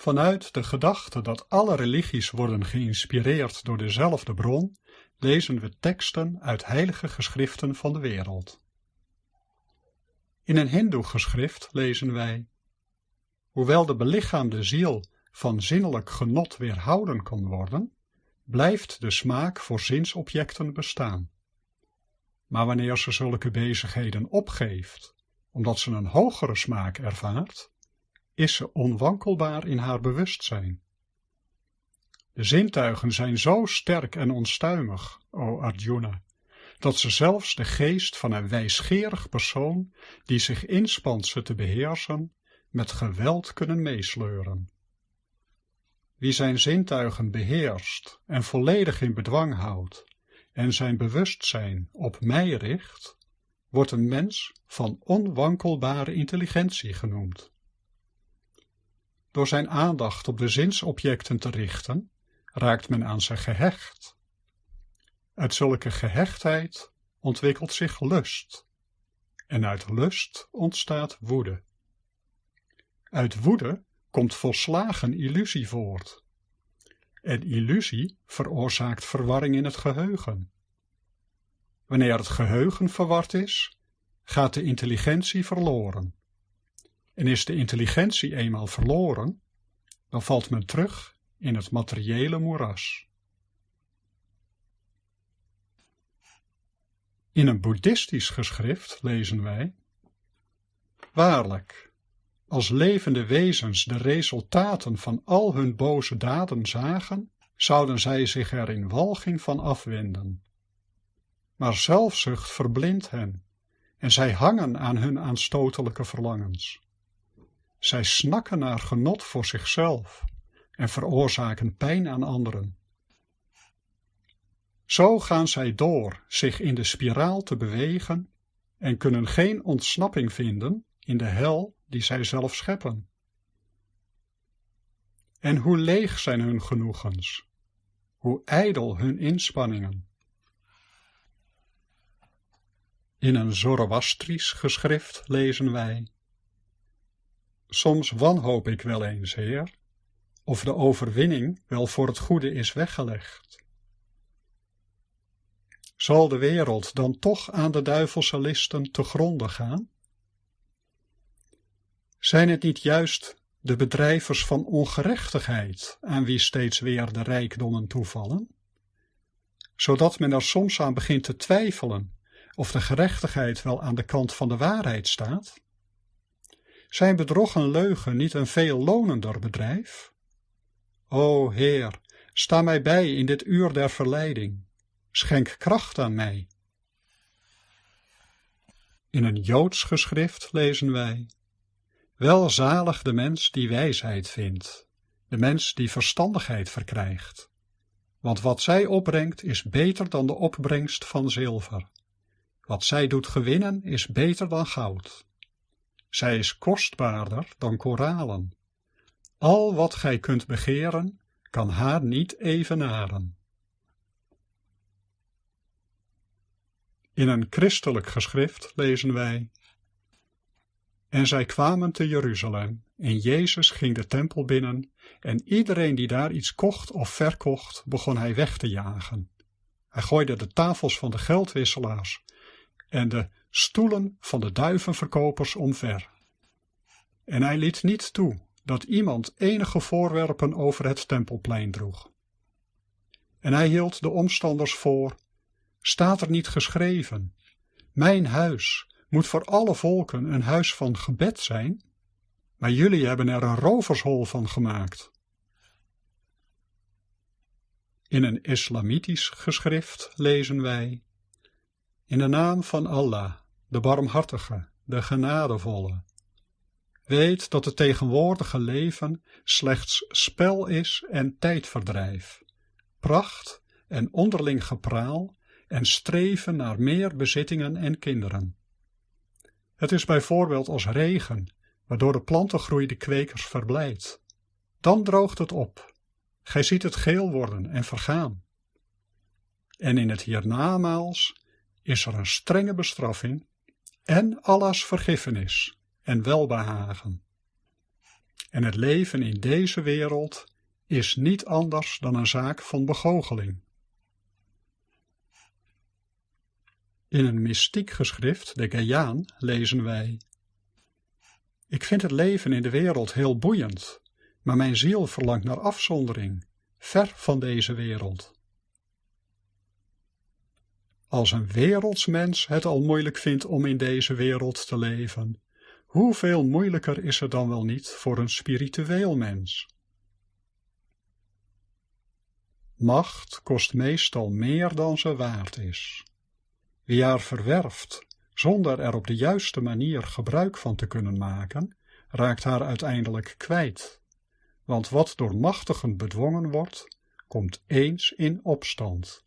Vanuit de gedachte dat alle religies worden geïnspireerd door dezelfde bron, lezen we teksten uit heilige geschriften van de wereld. In een hindoe-geschrift lezen wij Hoewel de belichaamde ziel van zinnelijk genot weerhouden kan worden, blijft de smaak voor zinsobjecten bestaan. Maar wanneer ze zulke bezigheden opgeeft, omdat ze een hogere smaak ervaart, is ze onwankelbaar in haar bewustzijn. De zintuigen zijn zo sterk en onstuimig, o Arjuna, dat ze zelfs de geest van een wijsgerig persoon, die zich inspant ze te beheersen, met geweld kunnen meesleuren. Wie zijn zintuigen beheerst en volledig in bedwang houdt en zijn bewustzijn op mij richt, wordt een mens van onwankelbare intelligentie genoemd. Door zijn aandacht op de zinsobjecten te richten, raakt men aan ze gehecht. Uit zulke gehechtheid ontwikkelt zich lust, en uit lust ontstaat woede. Uit woede komt volslagen illusie voort. En illusie veroorzaakt verwarring in het geheugen. Wanneer het geheugen verward is, gaat de intelligentie verloren. En is de intelligentie eenmaal verloren, dan valt men terug in het materiële moeras. In een boeddhistisch geschrift lezen wij Waarlijk, als levende wezens de resultaten van al hun boze daden zagen, zouden zij zich er in walging van afwenden. Maar zelfzucht verblindt hen, en zij hangen aan hun aanstotelijke verlangens. Zij snakken naar genot voor zichzelf en veroorzaken pijn aan anderen. Zo gaan zij door zich in de spiraal te bewegen en kunnen geen ontsnapping vinden in de hel die zij zelf scheppen. En hoe leeg zijn hun genoegens, hoe ijdel hun inspanningen. In een Zoroastrisch geschrift lezen wij Soms wanhoop ik wel eens, Heer, of de overwinning wel voor het goede is weggelegd. Zal de wereld dan toch aan de duivelse listen te gronde gaan? Zijn het niet juist de bedrijvers van ongerechtigheid aan wie steeds weer de rijkdommen toevallen? Zodat men er soms aan begint te twijfelen of de gerechtigheid wel aan de kant van de waarheid staat? Zijn bedrog en leugen niet een veel lonender bedrijf? O Heer, sta mij bij in dit uur der verleiding. Schenk kracht aan mij. In een Joods geschrift lezen wij Welzalig de mens die wijsheid vindt, de mens die verstandigheid verkrijgt. Want wat zij opbrengt is beter dan de opbrengst van zilver. Wat zij doet gewinnen is beter dan goud. Zij is kostbaarder dan koralen. Al wat gij kunt begeren, kan haar niet evenaren. In een christelijk geschrift lezen wij en zij kwamen te Jeruzalem, en Jezus ging de tempel binnen, en iedereen die daar iets kocht of verkocht, begon hij weg te jagen. Hij gooide de tafels van de geldwisselaars en de stoelen van de duivenverkopers omver. En hij liet niet toe dat iemand enige voorwerpen over het tempelplein droeg. En hij hield de omstanders voor, staat er niet geschreven, mijn huis moet voor alle volken een huis van gebed zijn, maar jullie hebben er een rovershol van gemaakt. In een islamitisch geschrift lezen wij In de naam van Allah, de barmhartige, de genadevolle. Weet dat het tegenwoordige leven slechts spel is en tijdverdrijf, pracht en onderling gepraal en streven naar meer bezittingen en kinderen. Het is bijvoorbeeld als regen, waardoor de plantengroei de kwekers verblijdt. Dan droogt het op. Gij ziet het geel worden en vergaan. En in het hiernamaals is er een strenge bestraffing en Allahs vergiffenis en welbehagen. En het leven in deze wereld is niet anders dan een zaak van begoocheling. In een mystiek geschrift, de Gaiaan, lezen wij Ik vind het leven in de wereld heel boeiend, maar mijn ziel verlangt naar afzondering, ver van deze wereld. Als een wereldsmens het al moeilijk vindt om in deze wereld te leven, hoeveel moeilijker is het dan wel niet voor een spiritueel mens? Macht kost meestal meer dan ze waard is. Wie haar verwerft, zonder er op de juiste manier gebruik van te kunnen maken, raakt haar uiteindelijk kwijt. Want wat door machtigen bedwongen wordt, komt eens in opstand.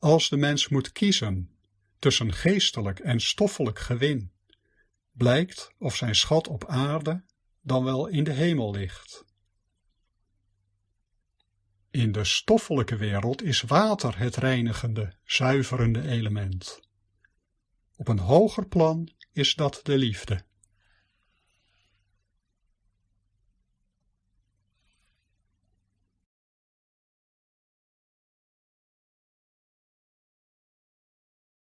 Als de mens moet kiezen tussen geestelijk en stoffelijk gewin, blijkt of zijn schat op aarde dan wel in de hemel ligt. In de stoffelijke wereld is water het reinigende, zuiverende element. Op een hoger plan is dat de liefde.